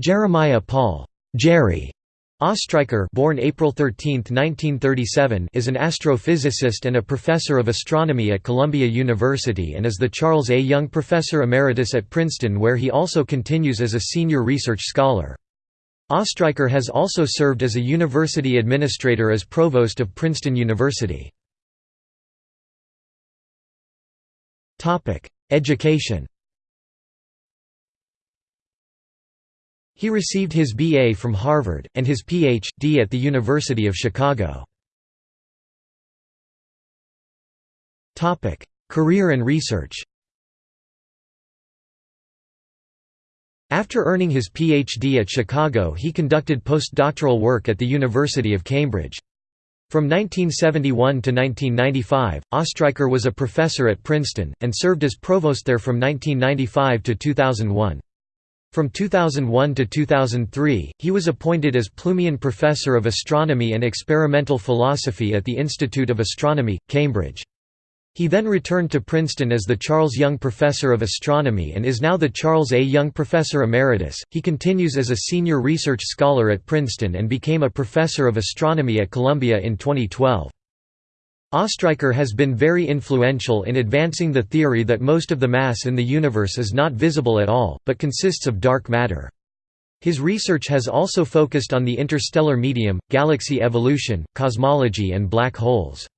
Jeremiah Paul Jerry Ostriker born April 13, 1937, is an astrophysicist and a professor of astronomy at Columbia University and is the Charles A. Young Professor Emeritus at Princeton where he also continues as a senior research scholar. Ostriker has also served as a university administrator as provost of Princeton University. Education He received his B.A. from Harvard, and his Ph.D. at the University of Chicago. Career and research After earning his Ph.D. at Chicago he conducted postdoctoral work at the University of Cambridge. From 1971 to 1995, Ostriker was a professor at Princeton, and served as provost there from 1995 to 2001. From 2001 to 2003, he was appointed as Plumian Professor of Astronomy and Experimental Philosophy at the Institute of Astronomy, Cambridge. He then returned to Princeton as the Charles Young Professor of Astronomy and is now the Charles A. Young Professor Emeritus. He continues as a senior research scholar at Princeton and became a professor of astronomy at Columbia in 2012. Ostriker has been very influential in advancing the theory that most of the mass in the universe is not visible at all, but consists of dark matter. His research has also focused on the interstellar medium, galaxy evolution, cosmology and black holes.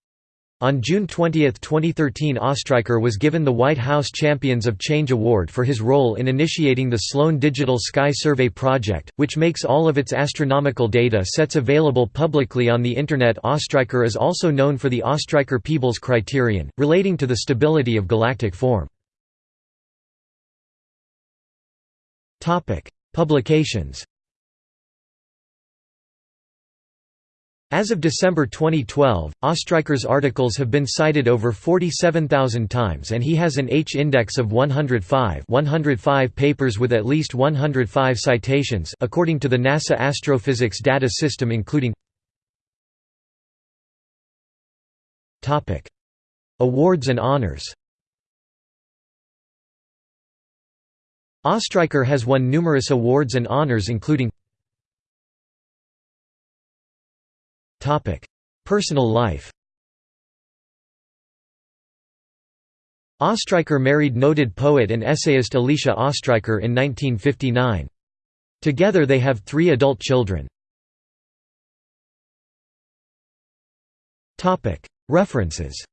On June 20, 2013 Ostriker was given the White House Champions of Change Award for his role in initiating the Sloan Digital Sky Survey project, which makes all of its astronomical data sets available publicly on the Internet Ostriker is also known for the Ostriker-Peebles criterion, relating to the stability of galactic form. Publications As of December 2012, Ostriker's articles have been cited over 47,000 times and he has an H-index of 105 105 papers with at least 105 citations according to the NASA Astrophysics Data System including Awards and honors. Ostriker has won numerous awards and honors including Personal life Ostriker married noted poet and essayist Alicia Ostriker in 1959. Together they have three adult children. References